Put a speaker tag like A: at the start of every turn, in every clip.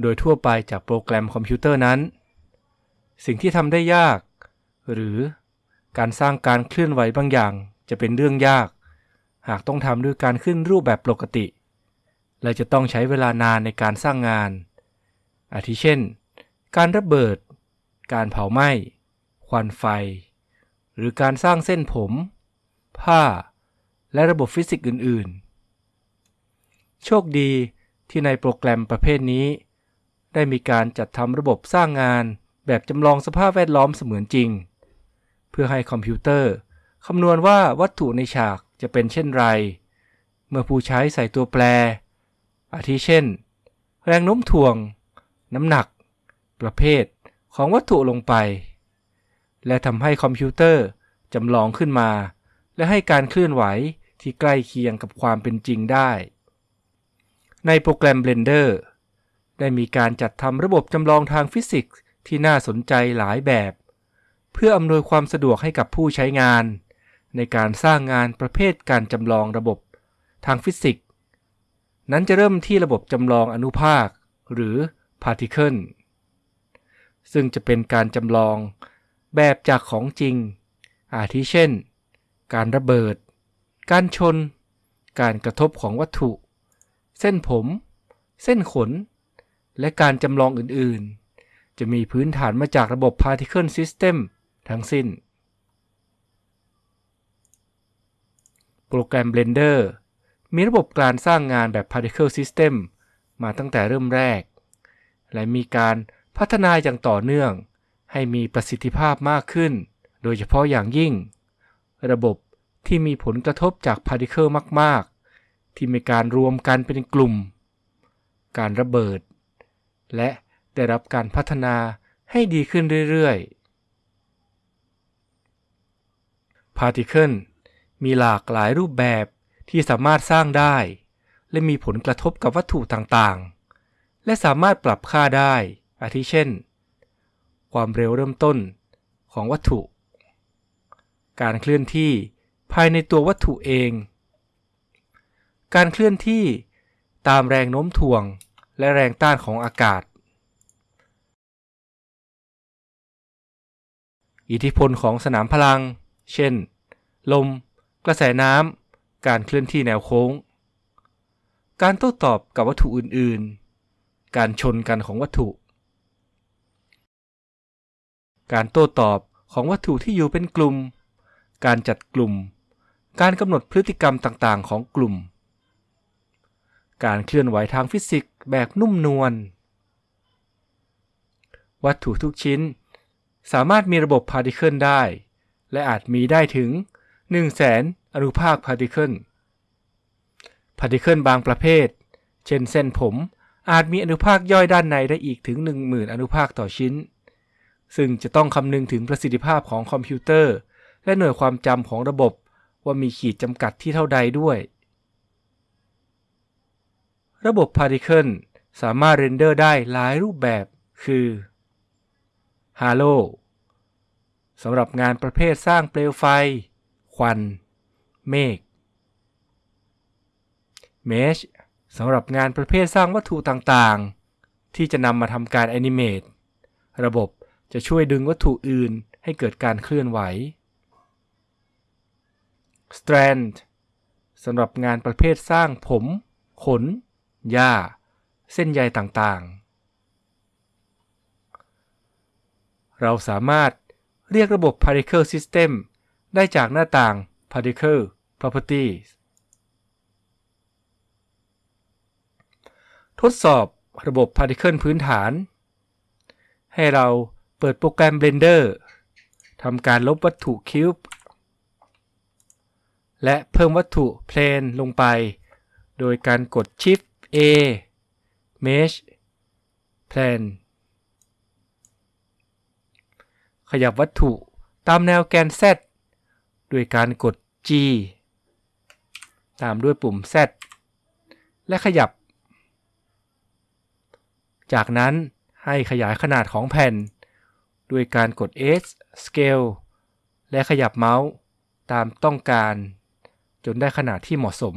A: โดยทั่วไปจากโปรแกรมคอมพิวเตอร์นั้น สิ่งที่ทำได้ยาก หรือการสร้างการเคลื่อนไหวบางอย่างจะเป็นเรื่องยาก หากต้องทำด้วยการขึ้นรูปแบบปกติ และจะต้องใช้เวลานานในการสร้างงาน อาทิเช่น การระเบิด การเผาไหม้ ควันไฟ หรือการสร้างเส้นผม ผ้า และระบบฟิสิกส์อื่น ๆ โชคดีที่ในโปรแกรมประเภทนี้ ได้มีการจัดทำระบบสร้างงานแบบจำลองสภาพแวดล้อมเสมือนจริง เพื่อให้คอมพิวเตอร์คำนวณว่าวัตถุในฉากจะเป็นเช่นไร เมื่อผู้ใช้ใส่ตัวแปร อาทิเช่น แรงโน้มถ่วง น้ำหนัก ประเภทของวัตถุลงไป และทำให้คอมพิวเตอร์จำลองขึ้นมา และให้การเคลื่อนไหวที่ใกล้เคียงกับความเป็นจริงได้ ในโปรแกรม Blender ได้มีการจัดทำระบบจำลองทางฟิสิกส์ที่น่าสนใจหลายแบบ เพื่ออำนวยความสะดวกให้กับผู้ใช้งาน ในการสร้างงานประเภทการจำลองระบบทางฟิสิกส์นั้นจะเริ่มที่ระบบจำลองอนุภาค หรือ particle ซึ่งจะเป็นการจำลองแบบจากของจริง อาทิเช่น การระเบิด การชน การกระทบของวัตถุ เส้นผม เส้นขน และการจำลองอื่นๆ จะมีพื้นฐานมาจากระบบ Particle System ทั้งสิ้น โปรแกรม Blender มีระบบการสร้างงานแบบ Particle System มาตั้งแต่เริ่มแรก และมีการพัฒนาอย่างต่อเนื่อง ให้มีประสิทธิภาพมากขึ้น โดยเฉพาะอย่างยิ่ง ระบบที่มีผลกระทบจาก Particle มาก ๆ ที่มีการรวมกันเป็นกลุ่ม การระเบิด และได้รับการพัฒนาให้ดีขึ้นเรื่อยๆ Particle มีหลากหลายรูปแบบที่สามารถสร้างได้ และมีผลกระทบกับวัตถุต่างๆ และสามารถปรับค่าได้ อาทิเช่น ความเร็วเริ่มต้นของวัตถุ การเคลื่อนที่ภายในตัววัตถุเอง การเคลื่อนที่ตามแรงโน้มถ่วง และแรงต้านของอากาศ อิทธิพลของสนามพลัง เช่น ลม กระแสน้ำ การเคลื่อนที่แนวโค้ง การโต้ตอบกับวัตถุอื่น ๆ การชนกันของวัตถุ การโต้ตอบของวัตถุที่อยู่เป็นกลุ่ม การจัดกลุ่ม การกำหนดพฤติกรรมต่าง ๆ ของกลุ่ม การเคลื่อนไหวทางฟิสิกส์แบบนุ่มนวล วัตถุทุกชิ้น สามารถมีระบบ particle ได้ และอาจมีได้ถึง1 0 0 0 0แสนอนุภาค particle particle บางประเภท เช่นเส้นผมอาจมีอนุภาคย่อยด้านในได้อีกถึง 10,000 อนุภาคต่อชิ้น ซึ่งจะต้องคำนึงถึงประสิทธิภาพของคอมพิวเตอร์ และหน่วยความจำของระบบว่ามีขีดจำกัดที่เท่าใดด้วย ระบบ Particle สามารถเรนเดอร์ได้หลายรูปแบบ คือ Halo สำหรับงานประเภทสร้างเปลวไฟ ควัน เมฆ Mesh สำหรับงานประเภทสร้างวัตถุต่างๆ ที่จะนำมาทำการแอนิเมตระบบจะช่วยดึงวัตถุอื่นให้เกิดการเคลื่อนไหว Strand สำหรับงานประเภทสร้างผม ขน หญ้า เส้นใยต่างๆ เราสามารถเรียกระบบ Particle System ได้จากหน้าต่าง Particle Properties ทดสอบระบบ Particle พื้นฐาน ให้เราเปิดโปรแกรม Blender ทำการลบวัตถุคิวบ์และเพิ่มวัตถุ Plane ลงไป โดยการกด Shift A Mesh plan ขยับวัตถุตามแนวแกน Z ด้วยการกด G ตามด้วยปุ่ม Z และขยับ จากนั้นให้ขยายขนาดของแผ่น ด้วยการกด S Scale และขยับเมาส์ตามต้องการ จนได้ขนาดที่เหมาะสม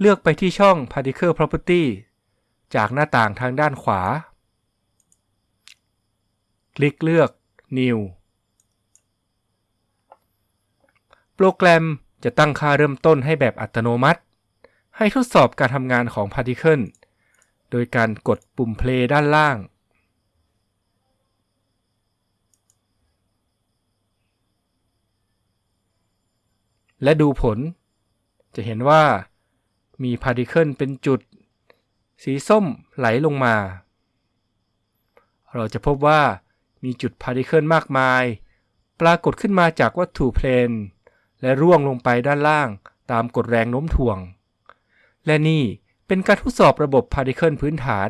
A: เลือกไปที่ช่อง Particle Property จากหน้าต่างทางด้านขวา คลิกเลือก New โปรแกรมจะตั้งค่าเริ่มต้นให้แบบอัตโนมัติ ให้ทดสอบการทำงานของ Particle โดยการกดปุ่ม Play ด้านล่าง และดูผล จะเห็นว่า มี particle เป็นจุด สีส้มไหลลงมา เราจะพบว่ามีจุด particle มากมาย ปรากฏขึ้นมาจากวัตถุ plane และร่วงลงไปด้านล่างตามกฎแรงโน้มถ่วง และนี่เป็นการทดสอบระบบ particle พื้นฐาน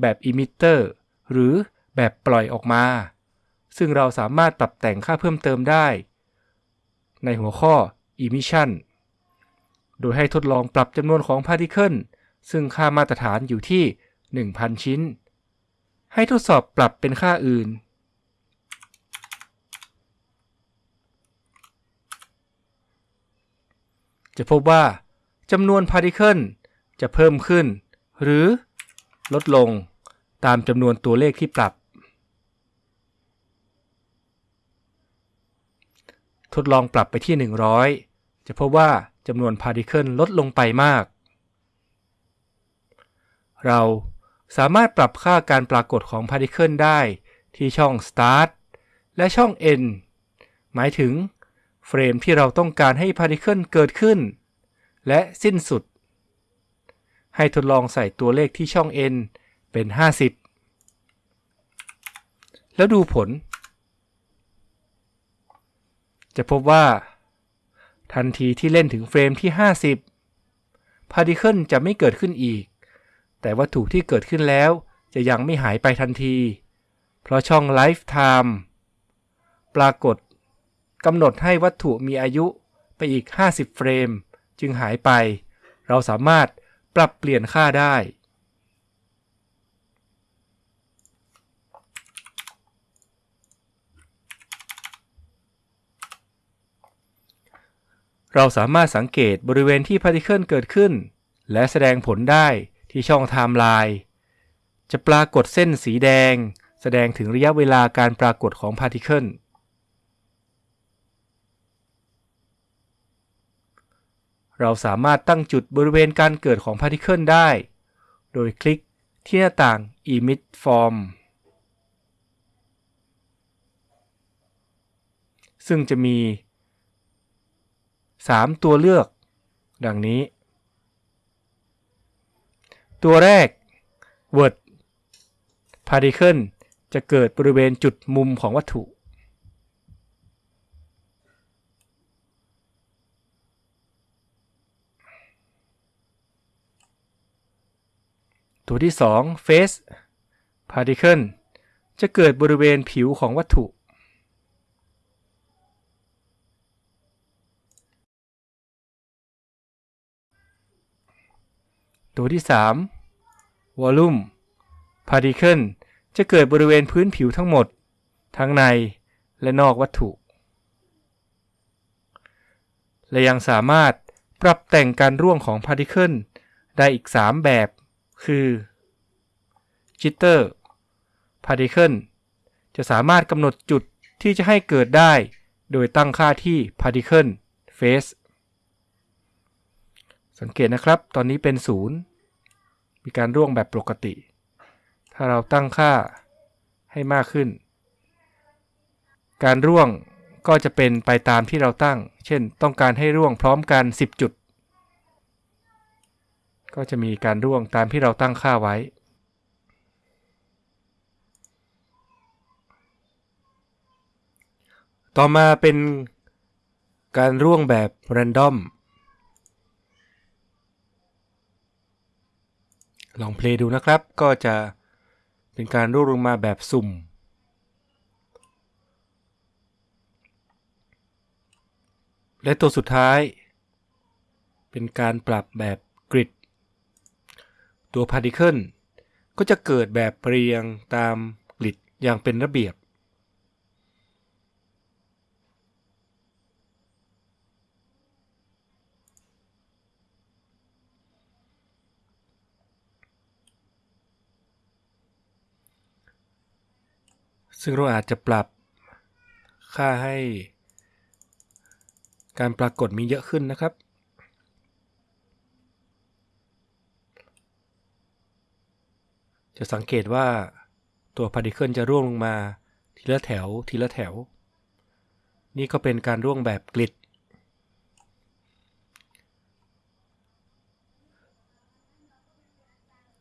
A: แบบ emitter หรือแบบปล่อยออกมา ซึ่งเราสามารถปรับแต่งค่าเพิ่มเติมได้ ในหัวข้อ emission โดยให้ทดลองปรับจำนวนของ particle ซึ่งค่ามาตรฐานอยู่ที่ 1,000 ชิ้น ให้ทดสอบปรับเป็นค่าอื่น จะพบว่าจำนวน particle จะเพิ่มขึ้น หรือลดลงตามจำนวนตัวเลขที่ปรับ ทดลองปรับไปที่ 100 จะพบว่า จำนวน particle ลดลงไปมาก เราสามารถปรับค่าการปรากฏของ particle ได้ที่ช่อง Start และช่อง End หมายถึงเฟรมที่เราต้องการให้ particle เกิดขึ้น และสิ้นสุด ให้ทดลองใส่ตัวเลขที่ช่อง End เป็น 50 แล้วดูผล จะพบว่า ทันทีที่เล่นถึงเฟรมที่ 50 พาร์ติเคิลจะไม่เกิดขึ้นอีก แต่วัตถุที่เกิดขึ้นแล้วจะยังไม่หายไปทันที เพราะช่อง Lifetime ปรากฏกำหนดให้วัตถุมีอายุไปอีก 50 เฟรม จึงหายไป เราสามารถปรับเปลี่ยนค่าได้ เราสามารถสังเกตบริเวณที่ particle เกิดขึ้น และแสดงผลได้ที่ช่องไทม์ไลน์จะปรากฏเส้นสีแดง แสดงถึงระยะเวลาการปรากฏของ particle เราสามารถตั้งจุดบริเวณการเกิดของ particle ได้ โดยคลิกที่หน้าต่าง Emit From ซึ่งจะมี 3 ตัวเลือก ดังนี้ ตัวแรก word particle จะเกิดบริเวณจุดมุมของวัตถุ ตัวที่ 2 face particle จะเกิดบริเวณผิวของวัตถุ ตัวที่ 3 volume particle จะเกิดบริเวณพื้นผิวทั้งหมด ทั้งในและนอกวัตถุ และยังสามารถปรับแต่งการร่วงของพาร์ติเคิลได้อีก 3 แบบ คือ jitter particle จะสามารถกำหนดจุดที่จะให้เกิดได้ โดยตั้งค่าที่ particle face สังเกตนะครับ ตอนนี้เป็น 0 มีการร่วงแบบปกติ ถ้าเราตั้งค่าให้มากขึ้น การร่วงก็จะเป็นไปตามที่เราตั้ง เช่น ต้องการให้ร่วงพร้อมกัน 10 จุด ก็จะมีการร่วงตามที่เราตั้งค่าไว้ ต่อมาเป็นการร่วงแบบ random ลองเพลย์ดูนะครับ ก็จะเป็นการรวบลงมาแบบสุ่ม และตัวสุดท้าย เป็นการปรับแบบกริด ตัวพาร์ติเคิลก็จะเกิดแบบเรียงตามกริดอย่างเป็นระเบียบ ซึ่งเราอาจจะปรับค่าให้การปรากฏมีเยอะขึ้นนะครับ จะสังเกตว่าตัว particle จะร่วงลงมาทีละแถวทีละแถว นี่ก็เป็นการร่วงแบบกริด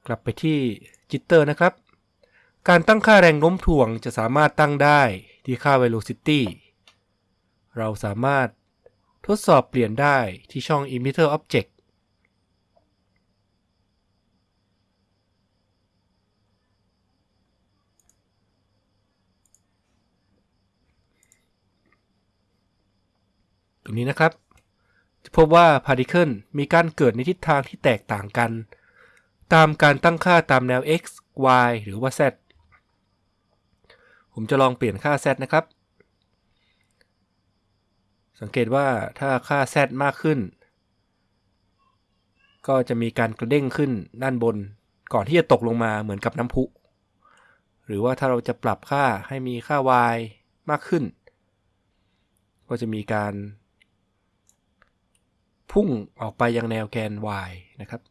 A: กลับไปที่จิตเตอร์นะครับ การตั้งค่าแรงโน้มถ่วงจะสามารถตั้งได้ที่ค่า velocity เราสามารถทดสอบเปลี่ยนได้ที่ช่อง emitter object ตรงนี้นะครับ จะพบว่า particle มีการเกิดในทิศทางที่แตกต่างกัน ตามการตั้งค่าตามแนว x y หรือว่า z ผมจะลองเปลี่ยนค่า z นะครับ สังเกตว่าถ้าค่า z มากขึ้น ก็จะมีการกระเด้งขึ้นด้านบน ก่อนที่จะตกลงมาเหมือนกับน้ำพุ หรือว่าถ้าเราจะปรับค่าให้มีค่า y มากขึ้น ก็จะมีการ พุ่งออกไปยังแนวแกน y นะครับ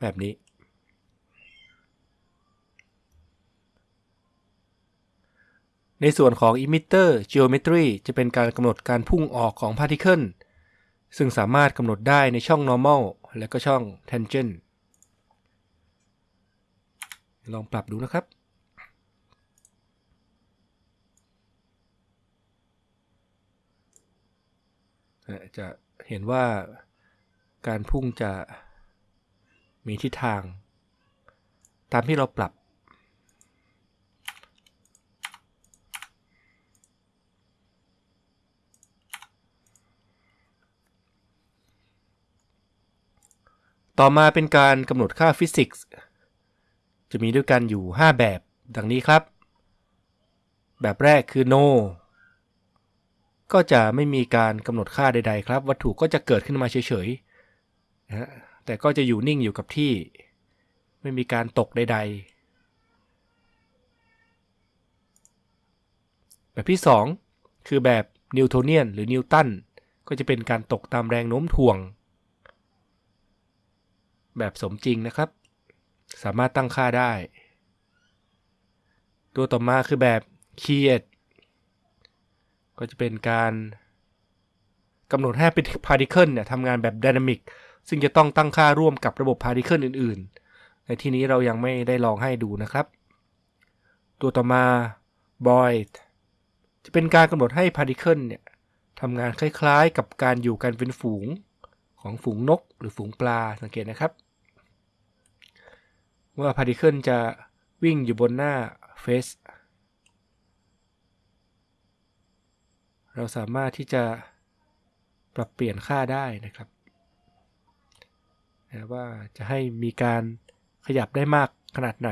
A: แบบนี้ ในส่วนของ emitter geometry จะเป็นการกำหนดการพุ่งออกของ particle ซึ่งสามารถกำหนดได้ในช่อง normal และก็ช่อง tangent ลองปรับดูนะครับ จะเห็นว่าการพุ่งจะมีทิศทาง ตามที่เราปรับ ต่อมาเป็นการกำหนดค่าฟิสิกส์จะมีด้วยกันอยู่ 5 แบบ ดังนี้ครับ แบบแรกคือ no ก็จะไม่มีการกำหนดค่าใด ๆ ครับ วัตถุก็จะเกิดขึ้นมาเฉยๆนะแต่ก็จะอยู่นิ่งอยู่กับที่ ไม่มีการตกใด ๆ แบบที่ 2 คือแบบ Newtonian หรือนิวตันก็จะเป็นการตกตามแรงโน้มถ่วง แบบสมจริงนะครับ สามารถตั้งค่าได้ ตัวต่อมาคือแบบ Keyed ก็จะเป็นการกำหนดให้เป็น particle เนี่ยทำงานแบบ dynamic ซึ่งจะต้องตั้งค่าร่วมกับระบบ particle อื่น ๆ ในที่นี้เรายังไม่ได้ลองให้ดูนะครับ ตัวต่อมา Boids จะเป็นการกำหนดให้ particle เนี่ยทำงานคล้ายๆ กับการอยู่กันเป็นฝูงของฝูงนกหรือฝูงปลาสังเกตนะครับ ว่า particle จะวิ่งอยู่บนหน้า face เราสามารถที่จะปรับเปลี่ยนค่าได้นะครับนะว่าจะให้มีการขยับได้มากขนาดไหน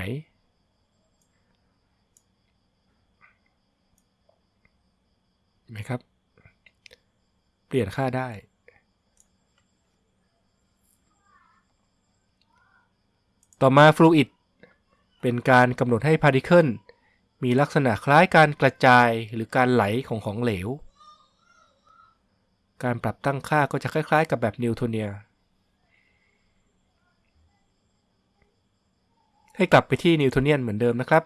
A: ไหมครับ เปลี่ยนค่าได้ ต่อมาฟลูอิดเป็นการกำหนดให้พาร์ติเคิลมีลักษณะคล้ายการกระจายหรือการไหลของของเหลว การปรับตั้งค่าก็จะคล้ายๆ กับแบบนิวโทเนีย ให้กลับไปที่นิวโทเนียนเหมือนเดิมนะครับ